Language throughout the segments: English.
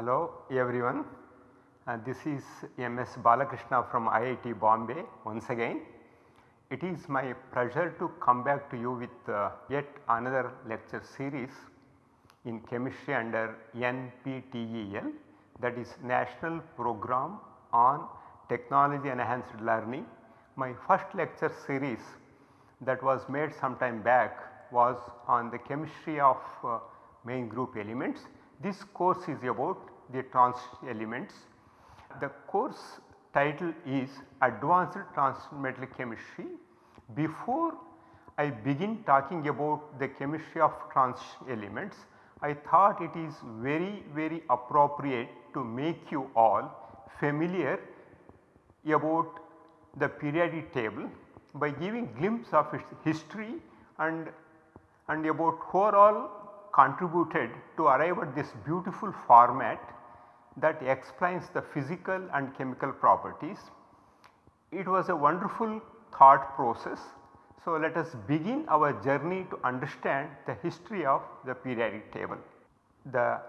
Hello everyone, uh, this is MS Balakrishna from IIT Bombay once again. It is my pleasure to come back to you with uh, yet another lecture series in chemistry under NPTEL that is National Program on Technology Enhanced Learning. My first lecture series that was made some time back was on the chemistry of uh, main group elements. This course is about the trans elements. The course title is Advanced Transition Chemistry. Before I begin talking about the chemistry of trans elements, I thought it is very very appropriate to make you all familiar about the periodic table by giving glimpse of its history and, and about all contributed to arrive at this beautiful format that explains the physical and chemical properties. It was a wonderful thought process. So, let us begin our journey to understand the history of the periodic table. The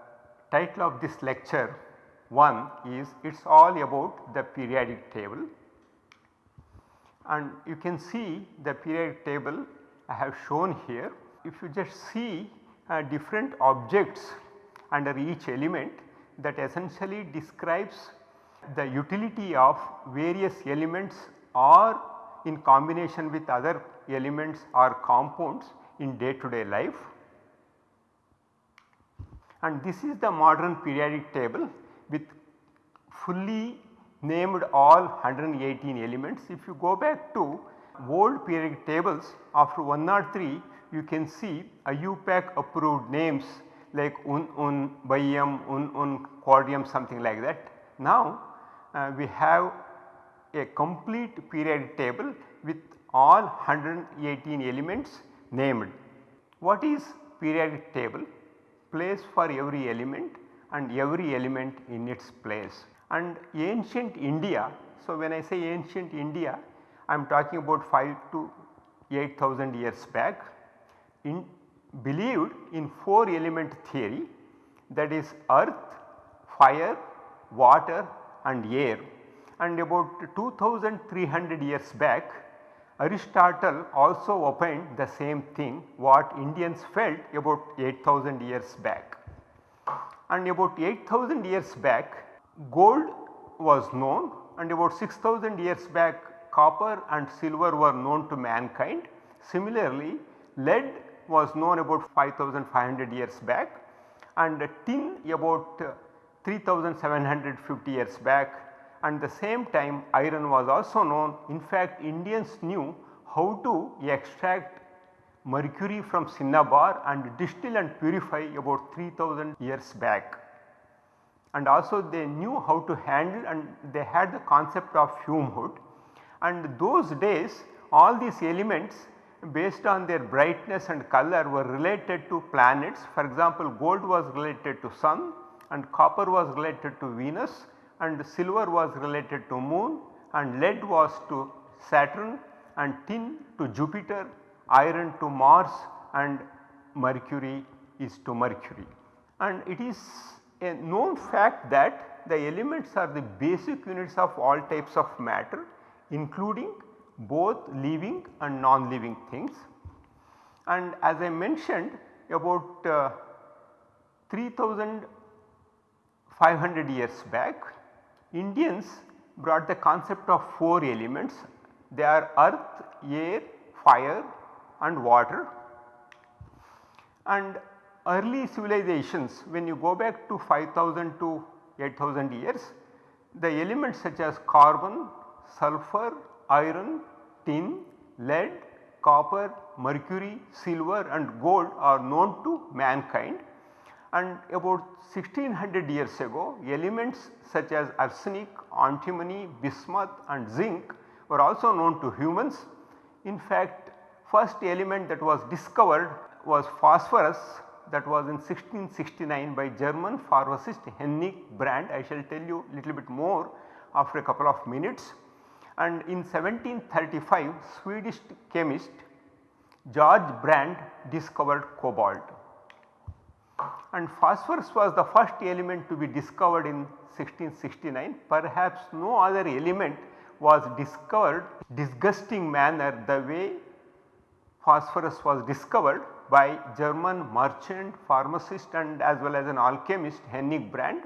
title of this lecture 1 is it is all about the periodic table and you can see the periodic table I have shown here. If you just see uh, different objects under each element that essentially describes the utility of various elements or in combination with other elements or compounds in day to day life. And this is the modern periodic table with fully named all 118 elements. If you go back to old periodic tables after 103 you can see IUPAC approved names like Un Un, Bium, Un Un, Quadrium something like that. Now uh, we have a complete periodic table with all 118 elements named. What is periodic table? Place for every element and every element in its place and ancient India. So, when I say ancient India I am talking about 5 to 8000 years back in believed in 4 element theory that is earth, fire, water and air and about 2300 years back Aristotle also opined the same thing what Indians felt about 8000 years back. And about 8000 years back gold was known and about 6000 years back copper and silver were known to mankind. Similarly, lead was known about 5500 years back and tin about 3750 years back. And the same time iron was also known. In fact, Indians knew how to extract mercury from cinnabar and distill and purify about 3000 years back. And also they knew how to handle and they had the concept of fume hood. And those days all these elements based on their brightness and color were related to planets for example gold was related to sun and copper was related to Venus and silver was related to moon and lead was to Saturn and tin to Jupiter, iron to Mars and mercury is to Mercury. And it is a known fact that the elements are the basic units of all types of matter including both living and non-living things. And as I mentioned about uh, 3500 years back Indians brought the concept of 4 elements they are earth, air, fire and water and early civilizations when you go back to 5000 to 8000 years the elements such as carbon, sulphur, iron, tin, lead, copper, mercury, silver and gold are known to mankind and about 1600 years ago elements such as arsenic, antimony, bismuth and zinc were also known to humans. In fact first element that was discovered was phosphorus that was in 1669 by German pharmacist Hennig Brand. I shall tell you a little bit more after a couple of minutes. And in 1735 Swedish chemist George Brandt discovered cobalt. and phosphorus was the first element to be discovered in 1669 perhaps no other element was discovered disgusting manner the way phosphorus was discovered by German merchant, pharmacist and as well as an alchemist Hennig Brand.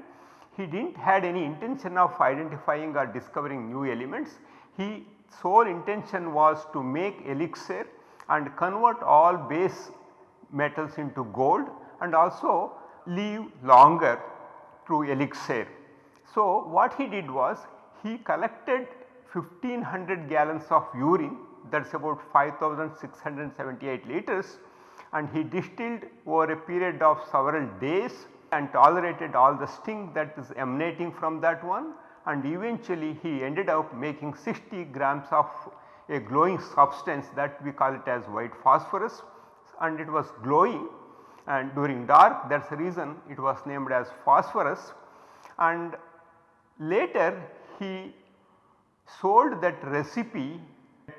He did not had any intention of identifying or discovering new elements. His sole intention was to make elixir and convert all base metals into gold and also live longer through elixir. So, what he did was he collected 1500 gallons of urine that is about 5678 liters and he distilled over a period of several days and tolerated all the stink that is emanating from that one and eventually he ended up making 60 grams of a glowing substance that we call it as white phosphorus. And it was glowing and during dark that is the reason it was named as phosphorus. And later he sold that recipe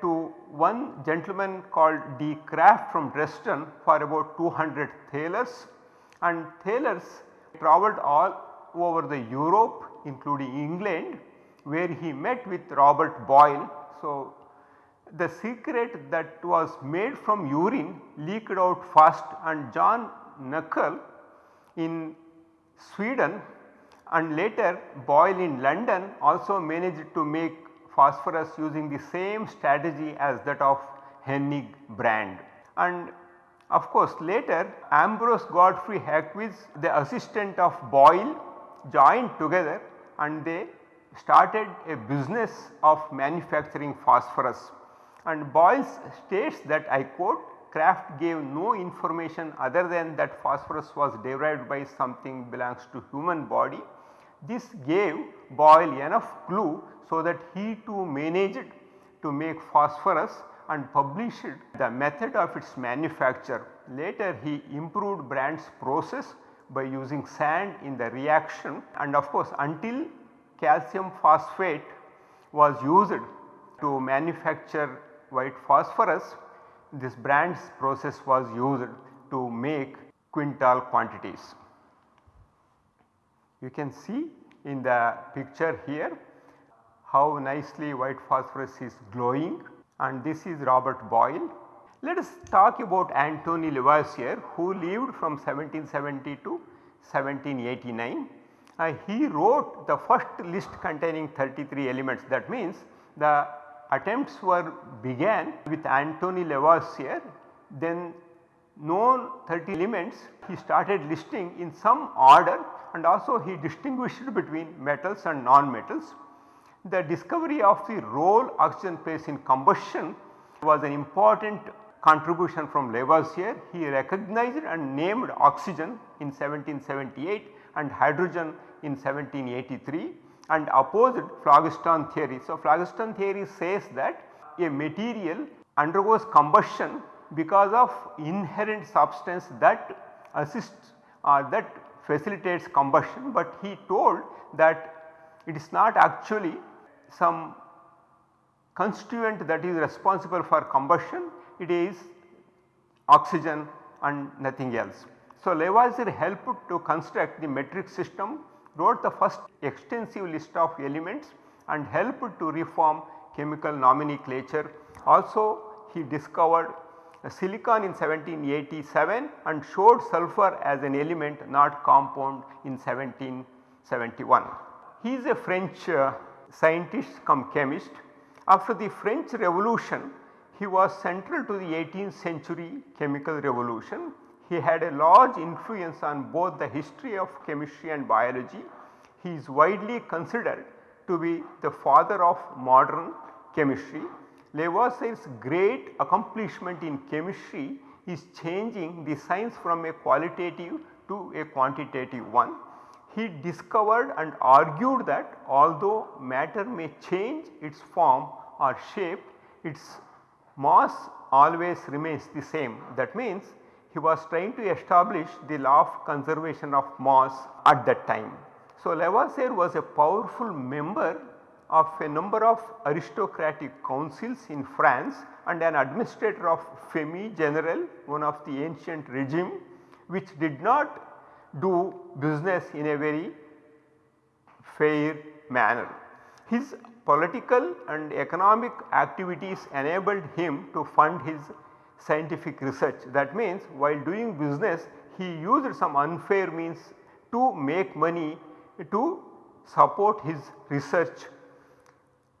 to one gentleman called D. Kraft from Dresden for about 200 thalers. And thalers travelled all over the Europe including England where he met with Robert Boyle. So, the secret that was made from urine leaked out fast and John Näckel in Sweden and later Boyle in London also managed to make phosphorus using the same strategy as that of Hennig Brand. And of course later Ambrose Godfrey Hawkes the assistant of Boyle joined together and they started a business of manufacturing phosphorus and Boyle states that I quote Kraft gave no information other than that phosphorus was derived by something belongs to human body. This gave Boyle enough clue so that he too managed to make phosphorus and published the method of its manufacture. Later he improved Brand's process by using sand in the reaction and of course until calcium phosphate was used to manufacture white phosphorus this Brand's process was used to make quintal quantities. You can see in the picture here how nicely white phosphorus is glowing and this is Robert Boyle. Let us talk about Antony Lavoisier who lived from 1770 to 1789. Uh, he wrote the first list containing 33 elements that means the attempts were began with Antony Lavoisier then known 30 elements he started listing in some order and also he distinguished between metals and non-metals. The discovery of the role oxygen plays in combustion was an important contribution from Lavoisier. He recognized and named oxygen in 1778 and hydrogen in 1783 and opposed phlogiston theory. So, phlogiston theory says that a material undergoes combustion because of inherent substance that assists or that facilitates combustion, but he told that it is not actually some constituent that is responsible for combustion, it is oxygen and nothing else. So, Lavoisier helped to construct the metric system wrote the first extensive list of elements and helped to reform chemical nomenclature. Also he discovered silicon in 1787 and showed sulphur as an element not compound in 1771. He is a French uh, scientist come chemist. After the French revolution he was central to the 18th century chemical revolution he had a large influence on both the history of chemistry and biology. He is widely considered to be the father of modern chemistry. Lavoisier's great accomplishment in chemistry is changing the science from a qualitative to a quantitative one. He discovered and argued that although matter may change its form or shape, its mass always remains the same. That means he was trying to establish the law of conservation of mass at that time. So, Lavoisier was a powerful member of a number of aristocratic councils in France and an administrator of Ferme General one of the ancient regime which did not do business in a very fair manner. His political and economic activities enabled him to fund his scientific research. That means while doing business he used some unfair means to make money to support his research.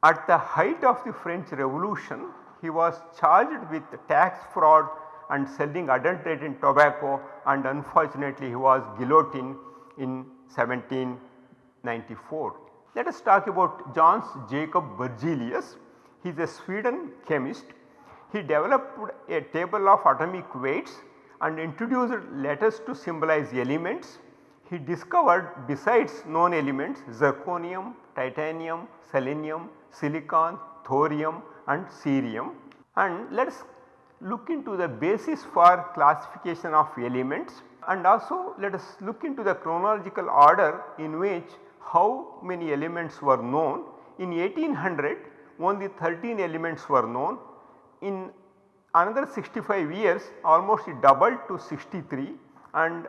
At the height of the French revolution he was charged with tax fraud and selling adulterated tobacco and unfortunately he was guillotined in 1794. Let us talk about Johannes Jacob Berzelius. He is a Sweden chemist. He developed a table of atomic weights and introduced letters to symbolize elements. He discovered besides known elements zirconium, titanium, selenium, silicon, thorium and cerium. And let us look into the basis for classification of elements and also let us look into the chronological order in which how many elements were known. In 1800 only 13 elements were known. In another 65 years almost it doubled to 63 and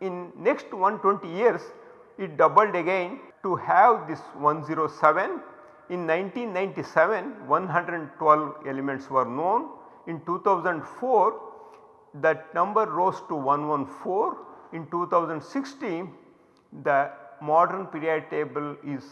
in next 120 years it doubled again to have this 107. In 1997 112 elements were known in 2004 that number rose to 114. In 2016 the modern periodic table is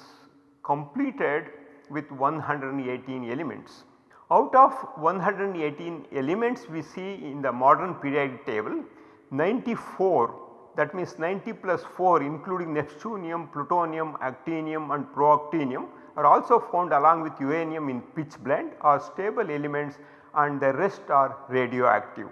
completed with 118 elements. Out of 118 elements we see in the modern periodic table 94 that means 90 plus 4 including neptunium, plutonium, actinium and protactinium are also found along with uranium in pitchblende or stable elements and the rest are radioactive.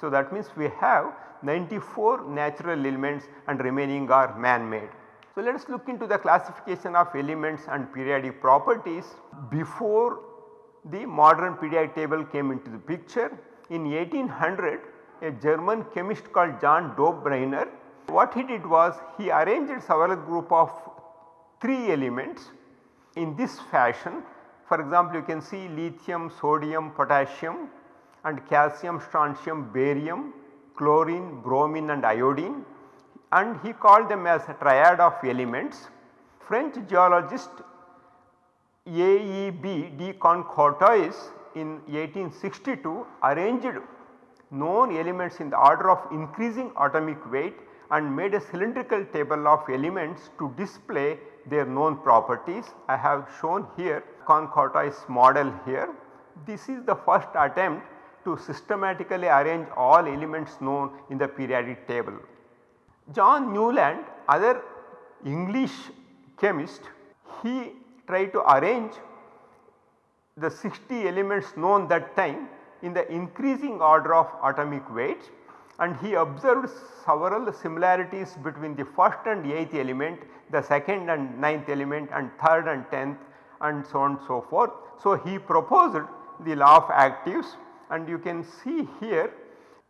So, that means we have 94 natural elements and remaining are man made. So, let us look into the classification of elements and periodic properties before the modern periodic table came into the picture. In 1800 a German chemist called John Döbereiner what he did was he arranged several group of 3 elements in this fashion for example, you can see lithium, sodium, potassium and calcium, strontium, barium, chlorine, bromine and iodine and he called them as a triad of elements. French geologist AEB de Chancourtois in 1862 arranged known elements in the order of increasing atomic weight and made a cylindrical table of elements to display their known properties. I have shown here Chancourtois model here. This is the first attempt to systematically arrange all elements known in the periodic table. John Newland other English chemist he tried to arrange the 60 elements known that time in the increasing order of atomic weights and he observed several similarities between the first and 8th element, the second and ninth element and third and 10th and so on and so forth. So, he proposed the law of octaves and you can see here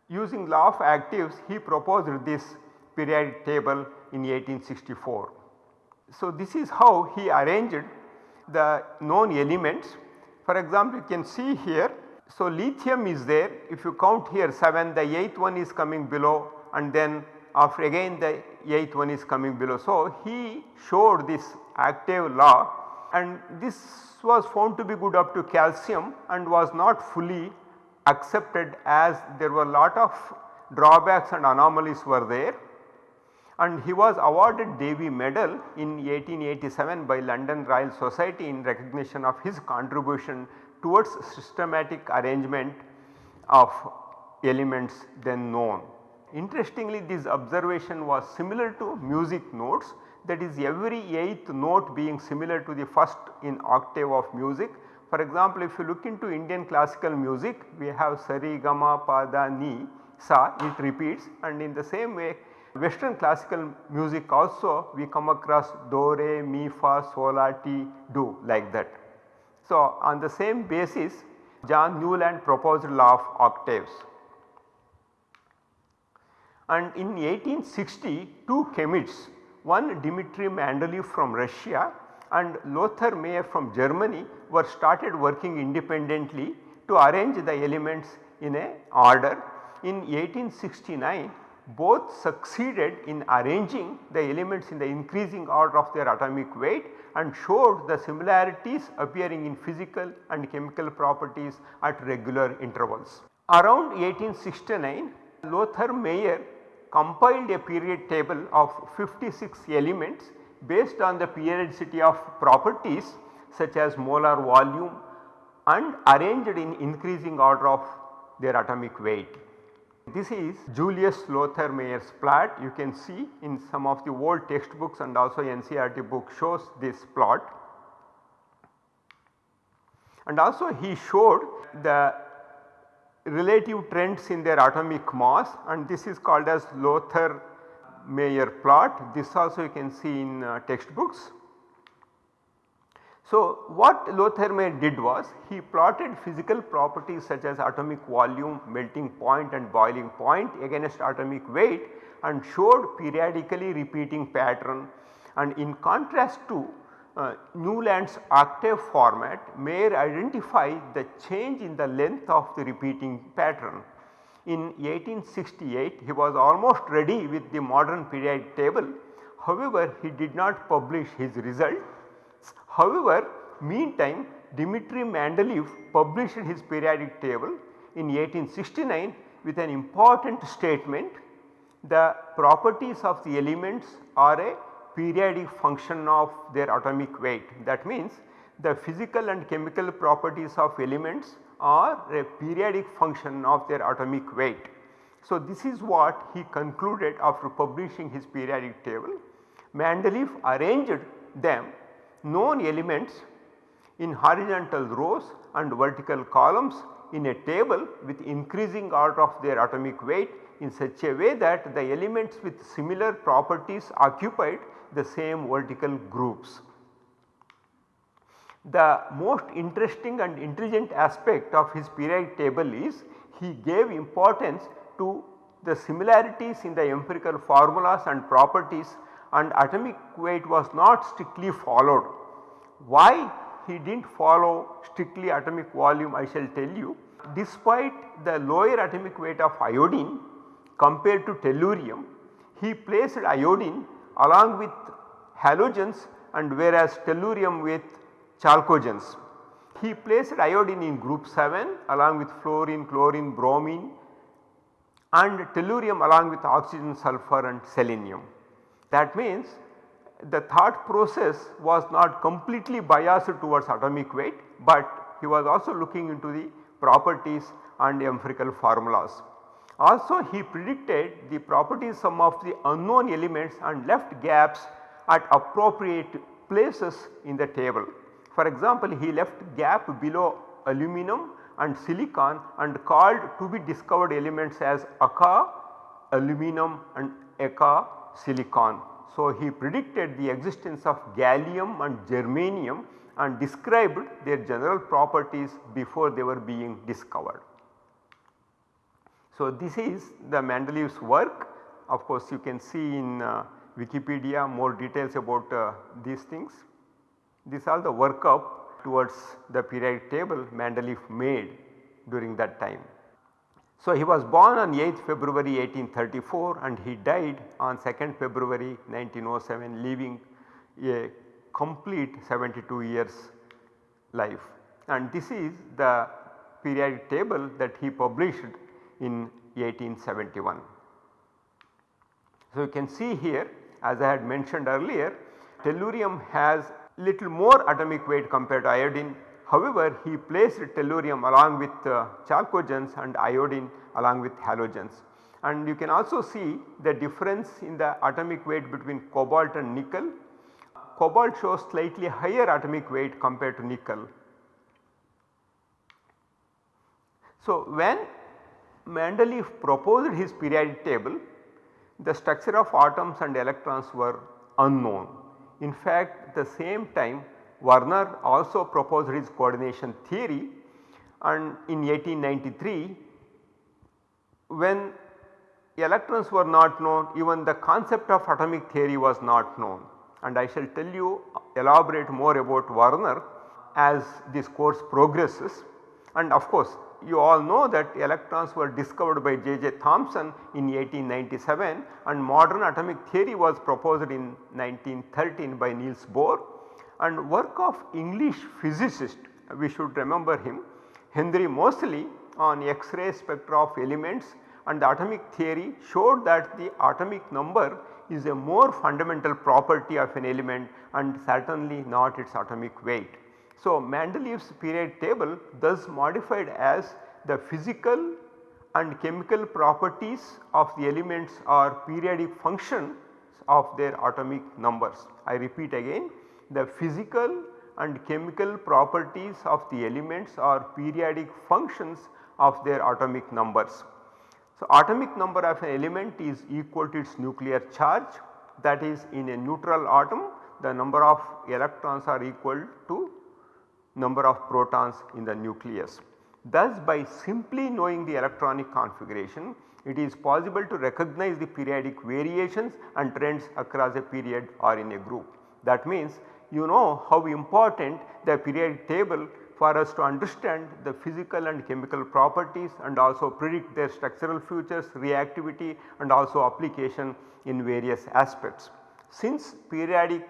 using law of octaves he proposed this periodic table in 1864. So, this is how he arranged the known elements. For example, you can see here so, lithium is there if you count here 7 the 8th one is coming below and then after again the 8th one is coming below. So, he showed this octave law and this was found to be good up to calcium and was not fully accepted as there were a lot of drawbacks and anomalies were there and he was awarded Davy medal in 1887 by London Royal Society in recognition of his contribution towards systematic arrangement of elements then known. Interestingly this observation was similar to music notes that is every 8th note being similar to the first in octave of music. For example, if you look into Indian classical music we have Sari Gama Pada Ni Sa it repeats and in the same way western classical music also we come across Do Re Mi Fa Sol La Ti Do like that. So, on the same basis John Newland proposed law of octaves. And in 1860 two chemists one Dmitry Mendeleev from Russia and Lothar Meyer from Germany were started working independently to arrange the elements in a order. In 1869 both succeeded in arranging the elements in the increasing order of their atomic weight and showed the similarities appearing in physical and chemical properties at regular intervals. Around 1869 Lothar Meyer compiled a period table of 56 elements based on the periodicity of properties such as molar volume and arranged in increasing order of their atomic weight. This is Julius Lothar Meyer's plot you can see in some of the old textbooks and also NCERT book shows this plot. And also he showed the relative trends in their atomic mass and this is called as Lothar Meyer plot. This also you can see in uh, textbooks. So, what Lothar did was he plotted physical properties such as atomic volume, melting point and boiling point against atomic weight and showed periodically repeating pattern and in contrast to uh, Newland's octave format Meyer identified the change in the length of the repeating pattern. In 1868 he was almost ready with the modern periodic table however he did not publish his result. However, meantime Dmitri Mendeleev published his periodic table in 1869 with an important statement the properties of the elements are a periodic function of their atomic weight. That means the physical and chemical properties of elements are a periodic function of their atomic weight. So, this is what he concluded after publishing his periodic table. Mendeleev arranged them known elements in horizontal rows and vertical columns in a table with increasing order of their atomic weight in such a way that the elements with similar properties occupied the same vertical groups. The most interesting and intelligent aspect of his periodic table is he gave importance to the similarities in the empirical formulas and properties and atomic weight was not strictly followed. Why he did not follow strictly atomic volume I shall tell you. Despite the lower atomic weight of iodine compared to tellurium, he placed iodine along with halogens and whereas tellurium with chalcogens. He placed iodine in group 7 along with fluorine, chlorine, bromine and tellurium along with oxygen, sulphur and selenium. That means the thought process was not completely biased towards atomic weight, but he was also looking into the properties and empirical formulas. Also he predicted the properties some of the unknown elements and left gaps at appropriate places in the table. For example, he left gap below aluminum and silicon and called to be discovered elements as Eka, aluminum and Eka silicon. So, he predicted the existence of gallium and germanium and described their general properties before they were being discovered. So, this is the Mendeleev's work of course you can see in uh, Wikipedia more details about uh, these things. These are the workup towards the periodic table Mendeleev made during that time. So, he was born on 8th February 1834 and he died on 2nd February 1907 leaving a complete 72 years life and this is the periodic table that he published in 1871. So, you can see here as I had mentioned earlier tellurium has little more atomic weight compared to iodine However, he placed tellurium along with uh, chalcogens and iodine along with halogens. And you can also see the difference in the atomic weight between cobalt and nickel. Cobalt shows slightly higher atomic weight compared to nickel. So, when Mendeleev proposed his periodic table, the structure of atoms and electrons were unknown. In fact, at the same time Werner also proposed his coordination theory and in 1893 when electrons were not known even the concept of atomic theory was not known and I shall tell you elaborate more about Werner as this course progresses and of course you all know that electrons were discovered by J. J. Thomson in 1897 and modern atomic theory was proposed in 1913 by Niels Bohr and work of English physicist we should remember him Henry Moseley on X-ray spectra of elements and the atomic theory showed that the atomic number is a more fundamental property of an element and certainly not its atomic weight. So, Mendeleev's periodic table thus modified as the physical and chemical properties of the elements are periodic functions of their atomic numbers. I repeat again the physical and chemical properties of the elements are periodic functions of their atomic numbers. So, atomic number of an element is equal to its nuclear charge that is in a neutral atom the number of electrons are equal to number of protons in the nucleus. Thus by simply knowing the electronic configuration it is possible to recognize the periodic variations and trends across a period or in a group. That means you know how important the periodic table for us to understand the physical and chemical properties and also predict their structural features, reactivity and also application in various aspects. Since periodic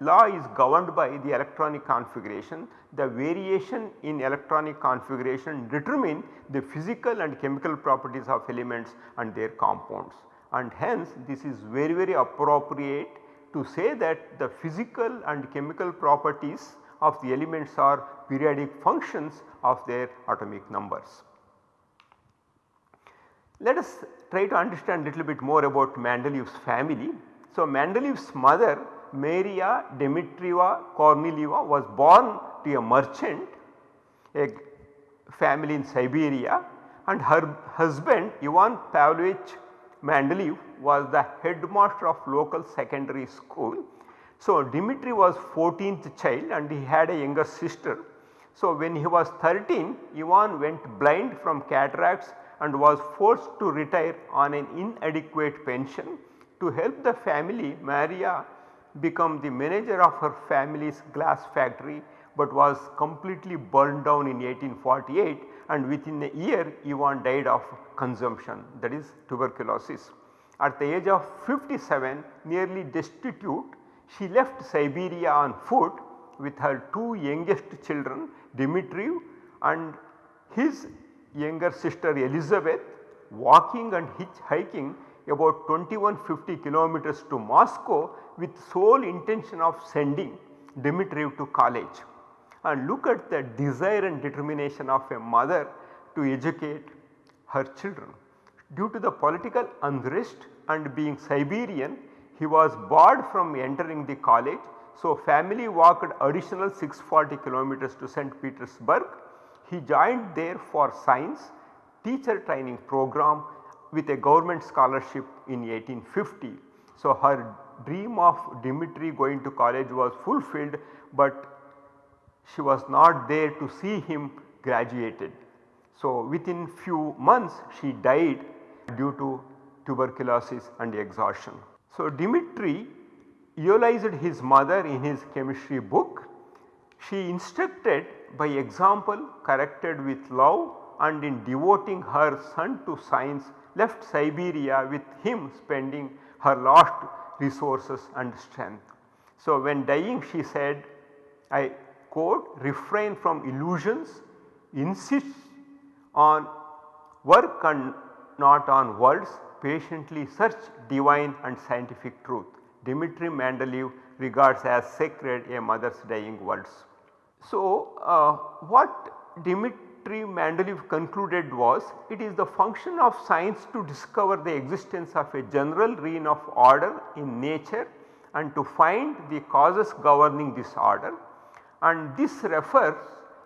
law is governed by the electronic configuration, the variation in electronic configuration determine the physical and chemical properties of elements and their compounds and hence this is very very appropriate to say that the physical and chemical properties of the elements are periodic functions of their atomic numbers. Let us try to understand a little bit more about Mendeleev's family. So, Mendeleev's mother Maria Dmitrievna Kornilieva was born to a merchant, a family in Siberia and her husband Ivan Pavlovich Mendeleev was the headmaster of local secondary school. So, Dmitri was 14th child and he had a younger sister. So, when he was 13 Ivan went blind from cataracts and was forced to retire on an inadequate pension. To help the family Maria become the manager of her family's glass factory but was completely burned down in 1848 and within a year Ivan died of consumption that is tuberculosis. At the age of 57 nearly destitute she left Siberia on foot with her two youngest children Dmitri and his younger sister Elizabeth walking and hitchhiking about 2150 kilometers to Moscow with sole intention of sending Dmitri to college and look at the desire and determination of a mother to educate her children. Due to the political unrest and being Siberian he was barred from entering the college. So, family walked additional 640 kilometers to St. Petersburg. He joined there for science teacher training program with a government scholarship in 1850. So, her dream of Dmitri going to college was fulfilled, but she was not there to see him graduated. So, within few months she died due to tuberculosis and exhaustion. So, Dimitri eulogized his mother in his chemistry book. She instructed by example corrected with love and in devoting her son to science left Siberia with him spending her last resources and strength. So, when dying she said I quote refrain from illusions, insist on work and not on words, patiently search divine and scientific truth. Dmitri Mendeleev regards as sacred a mother's dying words. So, uh, what Dmitri Mendeleev concluded was it is the function of science to discover the existence of a general reign of order in nature and to find the causes governing this order and this refers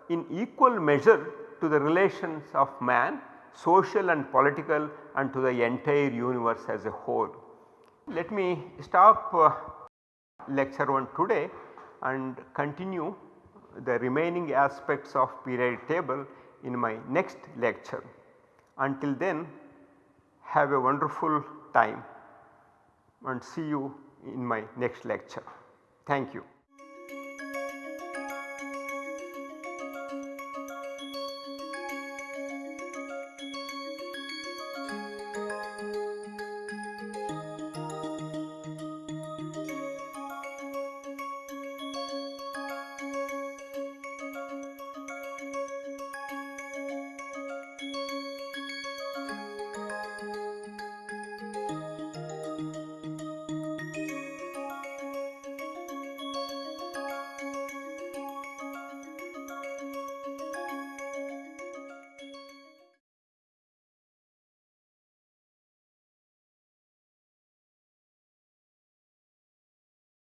in equal measure to the relations of man social and political and to the entire universe as a whole. Let me stop uh, lecture 1 today and continue the remaining aspects of periodic table in my next lecture. Until then have a wonderful time and see you in my next lecture. Thank you.